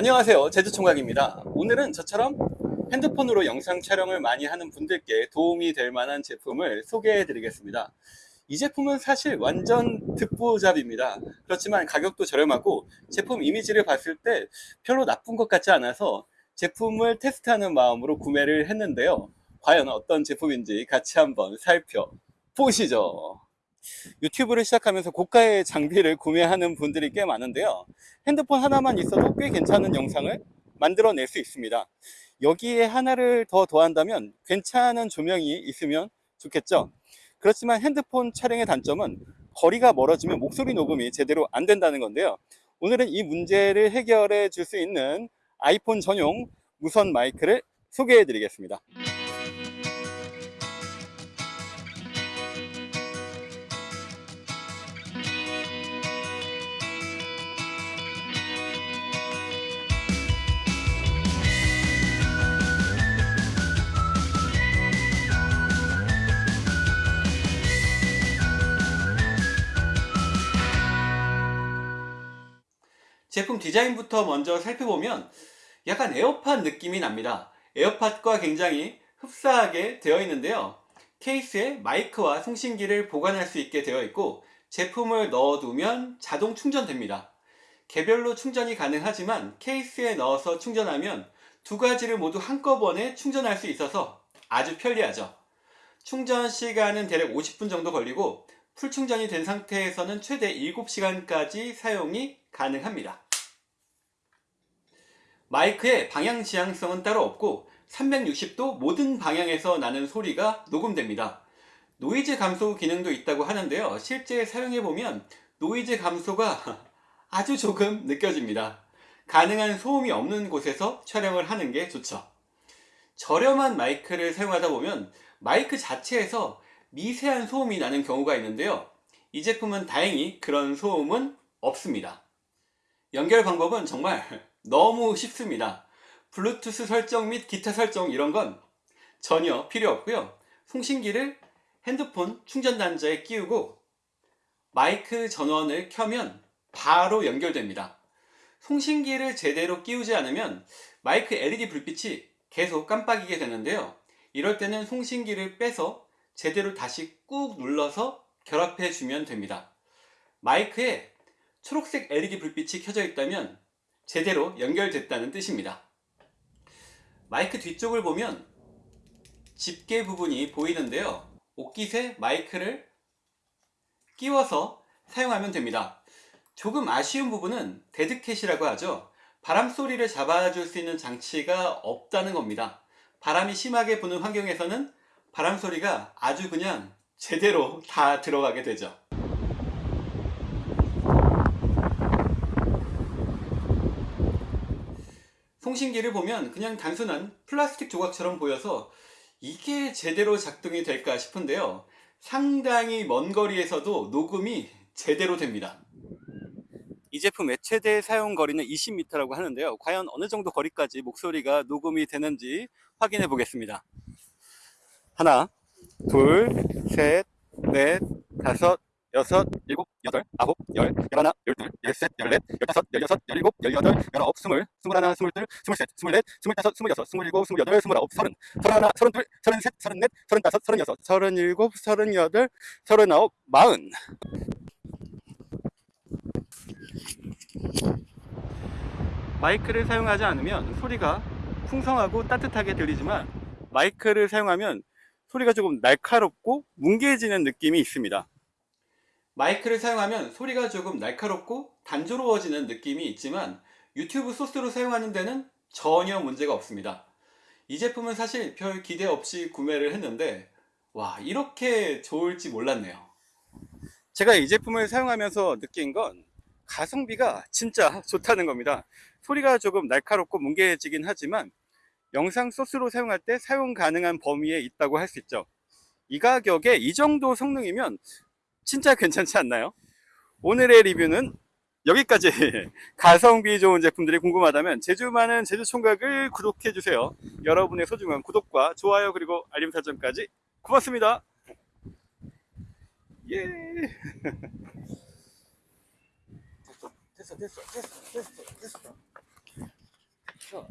안녕하세요. 제주총각입니다. 오늘은 저처럼 핸드폰으로 영상 촬영을 많이 하는 분들께 도움이 될 만한 제품을 소개해 드리겠습니다. 이 제품은 사실 완전 듣보잡입니다. 그렇지만 가격도 저렴하고 제품 이미지를 봤을 때 별로 나쁜 것 같지 않아서 제품을 테스트하는 마음으로 구매를 했는데요. 과연 어떤 제품인지 같이 한번 살펴보시죠 유튜브를 시작하면서 고가의 장비를 구매하는 분들이 꽤 많은데요. 핸드폰 하나만 있어도 꽤 괜찮은 영상을 만들어낼 수 있습니다. 여기에 하나를 더 더한다면 괜찮은 조명이 있으면 좋겠죠. 그렇지만 핸드폰 촬영의 단점은 거리가 멀어지면 목소리 녹음이 제대로 안 된다는 건데요. 오늘은 이 문제를 해결해 줄 수 있는 아이폰 전용 무선 마이크를 소개해 드리겠습니다 제품 디자인부터 먼저 살펴보면 약간 에어팟 느낌이 납니다. 에어팟과 굉장히 흡사하게 되어 있는데요. 케이스에 마이크와 송신기를 보관할 수 있게 되어 있고 제품을 넣어 두면 자동 충전됩니다. 개별로 충전이 가능하지만 케이스에 넣어서 충전하면 두 가지를 모두 한꺼번에 충전할 수 있어서 아주 편리하죠. 충전 시간은 대략 50분 정도 걸리고 풀 충전이 된 상태에서는 최대 7시간까지 사용이 가능합니다. 마이크의 방향 지향성은 따로 없고 360도 모든 방향에서 나는 소리가 녹음됩니다. 노이즈 감소 기능도 있다고 하는데요. 실제 사용해보면 노이즈 감소가 아주 조금 느껴집니다. 가능한 소음이 없는 곳에서 촬영을 하는 게 좋죠. 저렴한 마이크를 사용하다 보면 마이크 자체에서 미세한 소음이 나는 경우가 있는데요 이 제품은 다행히 그런 소음은 없습니다 연결 방법은 정말 너무 쉽습니다. 블루투스 설정 및 기타 설정 이런 건 전혀 필요 없고요. 송신기를 핸드폰 충전 단자에 끼우고 마이크 전원을 켜면 바로 연결됩니다. 송신기를 제대로 끼우지 않으면 마이크 LED 불빛이 계속 깜빡이게 되는데요. 이럴 때는 송신기를 빼서 제대로 다시 꾹 눌러서 결합해 주면 됩니다. 마이크에 초록색 LED 불빛이 켜져 있다면 제대로 연결됐다는 뜻입니다. 마이크 뒤쪽을 보면 집게 부분이 보이는데요. 옷깃에 마이크를 끼워서 사용하면 됩니다. 조금 아쉬운 부분은 dead cat이라고 하죠. 바람소리를 잡아줄 수 있는 장치가 없다는 겁니다. 바람이 심하게 부는 환경에서는 바람소리가 아주 그냥 제대로 다 들어가게 되죠 송신기를 보면 그냥 단순한 플라스틱 조각처럼 보여서 이게 제대로 작동이 될까 싶은데요. 상당히 먼 거리에서도 녹음이 제대로 됩니다. 이 제품 의 최대 사용 거리는 20m라고 하는데요. 과연 어느 정도 거리까지 목소리가 녹음이 되는지 확인해 보겠습니다. 하나 둘셋넷 다섯 여섯 일곱 여덟 아홉 열 열하나 열둘 열셋 열넷 열다섯 열여섯 열일곱 열여덟 열아홉 스물 스물하나 스물둘 스물셋 스물넷 스물다섯 스물여섯 스물일곱 스물여덟 스물아홉 서른. 서른하나 서른둘 서른셋 서른넷 서른다섯 서른여섯 서른일곱 서른여덟 서른아홉 마흔. 마이크를 사용하지 않으면 소리가 풍성하고 따뜻하게 들리지만 마이크를 사용하면 소리가 조금 날카롭고 뭉개지는 느낌이 있습니다 마이크를 사용하면 소리가 조금 날카롭고 단조로워지는 느낌이 있지만 유튜브 소스로 사용하는 데는 전혀 문제가 없습니다. 이 제품은 사실 별 기대 없이 구매를 했는데 와 이렇게 좋을지 몰랐네요. 제가 이 제품을 사용하면서 느낀 건 가성비가 진짜 좋다는 겁니다. 소리가 조금 날카롭고 뭉개지긴 하지만 영상 소스로 사용할 때 사용 가능한 범위에 있다고 할 수 있죠. 이 가격에 이 정도 성능이면 진짜 괜찮지 않나요? 오늘의 리뷰는 여기까지. 가성비 좋은 제품들이 궁금하다면 제주 많은 제주 총각을 구독해주세요. 여러분의 소중한 구독과 좋아요 그리고 알림 설정까지 고맙습니다. 예. 됐어 됐어 됐어 됐어 됐어. 그렇죠.